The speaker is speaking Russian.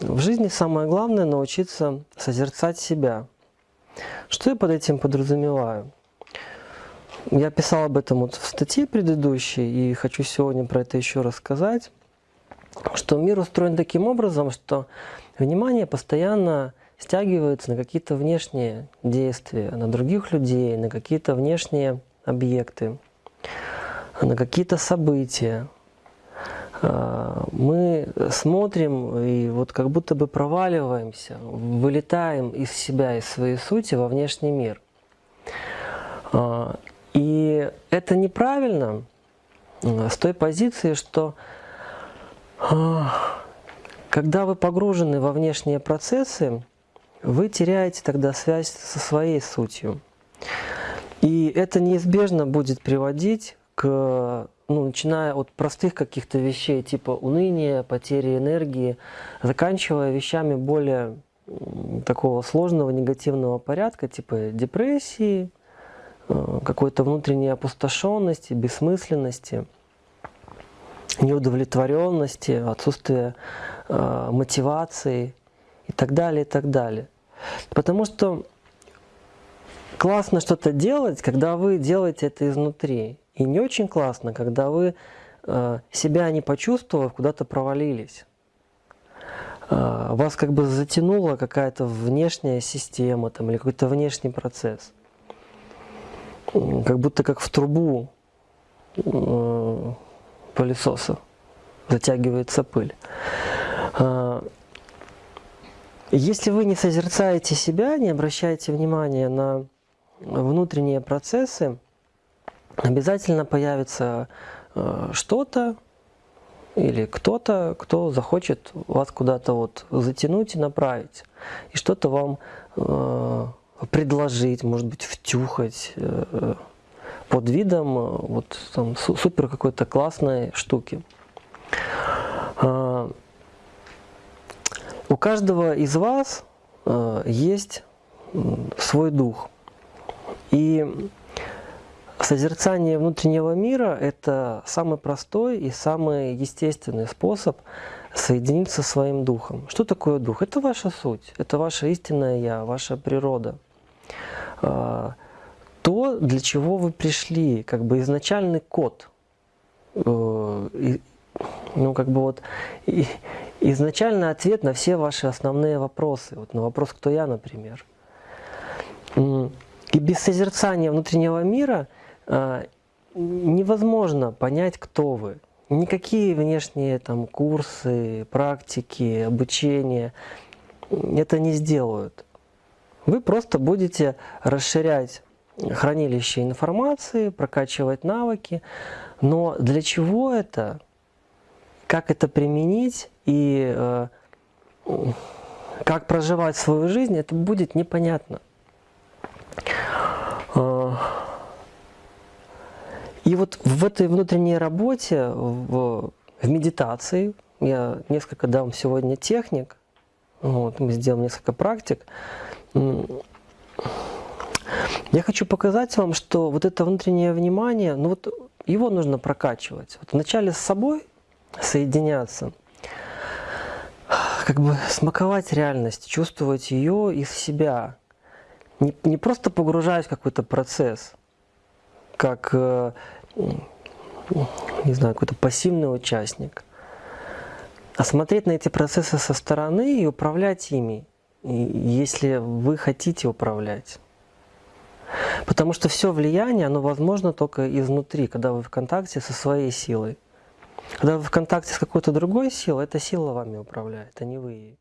В жизни самое главное научиться созерцать себя. Что я под этим подразумеваю? Я писал об этом вот в статье предыдущей и хочу сегодня про это еще рассказать, что мир устроен таким образом, что внимание постоянно стягивается на какие-то внешние действия, на других людей, на какие-то внешние объекты, на какие-то события. А, мы смотрим и вот как будто бы проваливаемся, вылетаем из себя, из своей сути во внешний мир. А, и это неправильно с той позиции, что когда вы погружены во внешние процессы, вы теряете тогда связь со своей сутью. И это неизбежно будет приводить к, ну, начиная от простых каких-то вещей, типа уныния, потери энергии, заканчивая вещами более такого сложного негативного порядка, типа депрессии, э, какой-то внутренней опустошенности, бессмысленности, неудовлетворенности, отсутствия э, мотивации и так далее, и так далее. Потому что классно что-то делать, когда вы делаете это изнутри. И не очень классно, когда вы э, себя не почувствовав, куда-то провалились. Э, вас как бы затянула какая-то внешняя система там, или какой-то внешний процесс. Как будто как в трубу э, пылесоса затягивается пыль. Если вы не созерцаете себя, не обращаете внимания на внутренние процессы, обязательно появится э, что-то или кто-то, кто захочет вас куда-то вот затянуть и направить. И что-то вам э, предложить, может быть, втюхать э, под видом вот там супер какой-то классной штуки. У каждого из вас э, есть свой дух. И созерцание внутреннего мира – это самый простой и самый естественный способ соединиться со своим духом. Что такое дух? Это ваша суть, это ваше истинное «я», ваша природа. Э, то, для чего вы пришли, как бы изначальный код. Э, ну, как бы вот изначально ответ на все ваши основные вопросы. Вот на вопрос «Кто я?», например. И без созерцания внутреннего мира а, невозможно понять, кто вы. Никакие внешние там, курсы, практики, обучение это не сделают. Вы просто будете расширять хранилище информации, прокачивать навыки. Но для чего это? Как это применить? и э, как проживать свою жизнь, это будет непонятно. И вот в этой внутренней работе, в, в медитации, я несколько дам сегодня техник, вот, мы сделаем несколько практик, я хочу показать вам, что вот это внутреннее внимание, ну вот его нужно прокачивать. Вот вначале с собой соединяться – как бы смаковать реальность, чувствовать ее из себя. Не, не просто погружаясь в какой-то процесс, как, э, не знаю, какой-то пассивный участник, а смотреть на эти процессы со стороны и управлять ими, если вы хотите управлять. Потому что все влияние, оно возможно только изнутри, когда вы в контакте со своей силой. Когда вы в контакте с какой-то другой силой, эта сила вами управляет, а не вы ей.